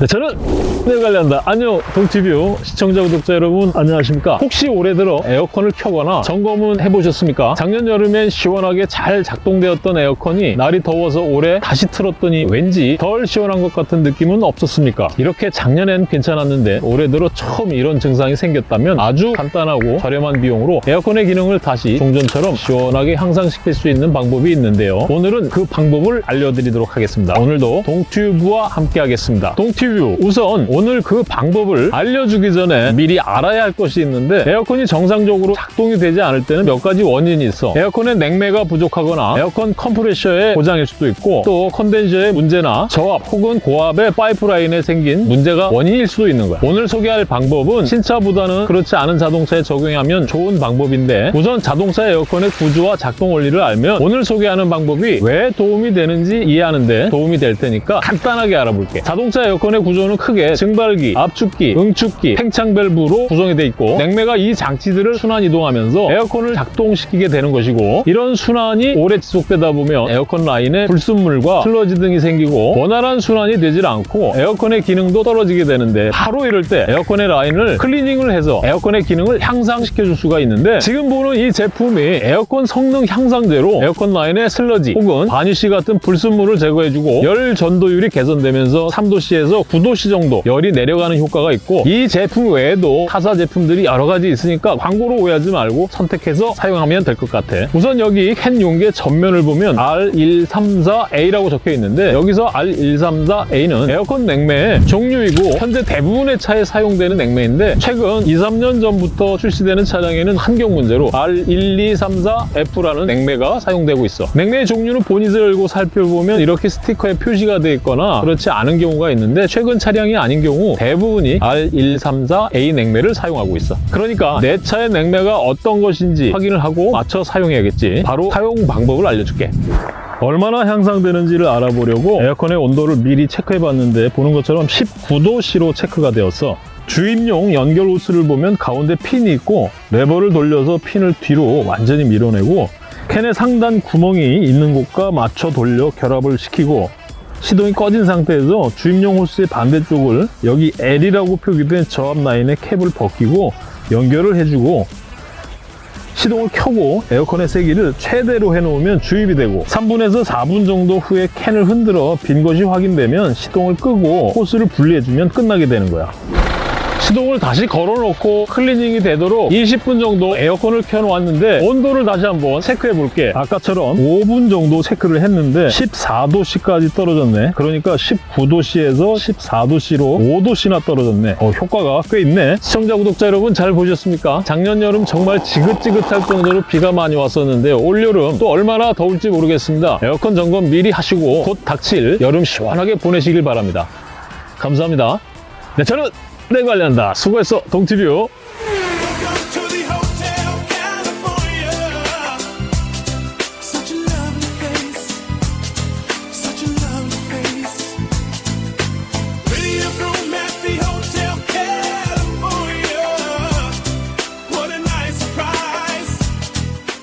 네, 저는 네 관리한다. 안녕 동튜브 시청자 구독자 여러분 안녕하십니까? 혹시 올해 들어 에어컨을 켜거나 점검은 해보셨습니까? 작년 여름엔 시원하게 잘 작동되었던 에어컨이 날이 더워서 올해 다시 틀었더니 왠지 덜 시원한 것 같은 느낌은 없었습니까? 이렇게 작년엔 괜찮았는데 올해 들어 처음 이런 증상이 생겼다면 아주 간단하고 저렴한 비용으로 에어컨의 기능을 다시 종전처럼 시원하게 향상시킬 수 있는 방법이 있는데요. 오늘은 그 방법을 알려드리도록 하겠습니다. 오늘도 동튜브와 함께 하겠습니다. 동튜브 우선 오늘 그 방법을 알려주기 전에 미리 알아야 할 것이 있는데 에어컨이 정상적으로 작동이 되지 않을 때는 몇 가지 원인이 있어. 에어컨의 냉매가 부족하거나 에어컨 컴프레셔의 고장일 수도 있고 또 컨덴서의 문제나 저압 혹은 고압의 파이프라인에 생긴 문제가 원인일 수도 있는 거야. 오늘 소개할 방법은 신차보다는 그렇지 않은 자동차에 적용하면 좋은 방법인데 우선 자동차 에어컨의 구조와 작동 원리를 알면 오늘 소개하는 방법이 왜 도움이 되는지 이해하는 데 도움이 될 테니까 간단하게 알아볼게. 자동차 에어컨의 구조는 크게 증발기, 압축기, 응축기, 팽창 밸브로 구성이 돼 있고 냉매가 이 장치들을 순환 이동하면서 에어컨을 작동시키게 되는 것이고 이런 순환이 오래 지속되다 보면 에어컨 라인에 불순물과 슬러지 등이 생기고 원활한 순환이 되질 않고 에어컨의 기능도 떨어지게 되는데 바로 이럴 때 에어컨의 라인을 클리닝을 해서 에어컨의 기능을 향상시켜 줄 수가 있는데 지금 보는 이 제품이 에어컨 성능 향상제로 에어컨 라인의 슬러지 혹은 바니쉬 같은 불순물을 제거해주고 열 전도율이 개선되면서 3도씨에서 9도씨 정도 열이 내려가는 효과가 있고 이 제품 외에도 타사 제품들이 여러 가지 있으니까 광고로 오해하지 말고 선택해서 사용하면 될 것 같아. 우선 여기 캔 용기의 전면을 보면 R134A라고 적혀 있는데 여기서 R134A는 에어컨 냉매의 종류이고 현재 대부분의 차에 사용되는 냉매인데 최근 2, 3년 전부터 출시되는 차량에는 환경 문제로 R1234F라는 냉매가 사용되고 있어. 냉매의 종류는 보닛을 열고 살펴보면 이렇게 스티커에 표시가 되어 있거나 그렇지 않은 경우가 있는데 최근 차량이 아닌 경우 대부분이 R134A 냉매를 사용하고 있어. 그러니까 내 차의 냉매가 어떤 것인지 확인을 하고 맞춰 사용해야겠지. 바로 사용 방법을 알려줄게. 얼마나 향상되는지를 알아보려고 에어컨의 온도를 미리 체크해 봤는데 보는 것처럼 19도씨로 체크가 되었어. 주입용 연결 호스를 보면 가운데 핀이 있고 레버를 돌려서 핀을 뒤로 완전히 밀어내고 캔의 상단 구멍이 있는 곳과 맞춰 돌려 결합을 시키고 시동이 꺼진 상태에서 주입용 호스의 반대쪽을 여기 L이라고 표기된 저압 라인에 캡을 벗기고 연결을 해주고 시동을 켜고 에어컨의 세기를 최대로 해놓으면 주입이 되고 3분에서 4분 정도 후에 캔을 흔들어 빈 것이 확인되면 시동을 끄고 호스를 분리해주면 끝나게 되는 거야 시동을 다시 걸어놓고 클리닝이 되도록 20분 정도 에어컨을 켜놓았는데 온도를 다시 한번 체크해 볼게. 아까처럼 5분 정도 체크를 했는데 14도씨까지 떨어졌네. 그러니까 19도씨에서 14도씨로 5도씨나 떨어졌네. 어, 효과가 꽤 있네. 시청자 구독자 여러분 잘 보셨습니까? 작년 여름 정말 지긋지긋할 정도로 비가 많이 왔었는데 올여름 또 얼마나 더울지 모르겠습니다. 에어컨 점검 미리 하시고 곧 닥칠 여름 시원하게 보내시길 바랍니다. 감사합니다. 네, 저는 내 관리한다. 수고했어, 동티뷰.